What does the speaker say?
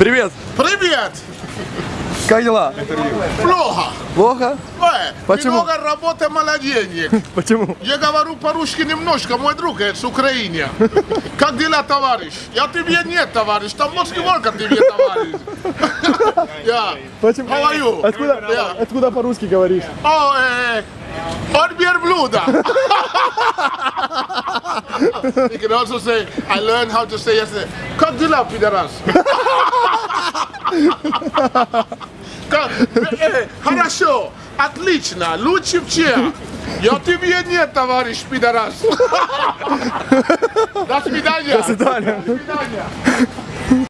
Привет! Привет! Как дела? Плохо. Плохо? Э, Почему? Много работы, мало денег. Почему? Я говорю по-русски немножко, мой друг э, с Украины. Как дела, товарищ? Я тебе нет, товарищ. Там сколько тебе, товарищ. Yeah. Почему? You? Откуда, откуда по-русски говоришь? О, э, от верблюда. You can also say, I learned how to say yesterday. Дела, пидорас? Как? Э, Хорошо, отлично, лучше всех. Я тебе нет, товарищ пидорас. До свидания. До свидания. До свидания.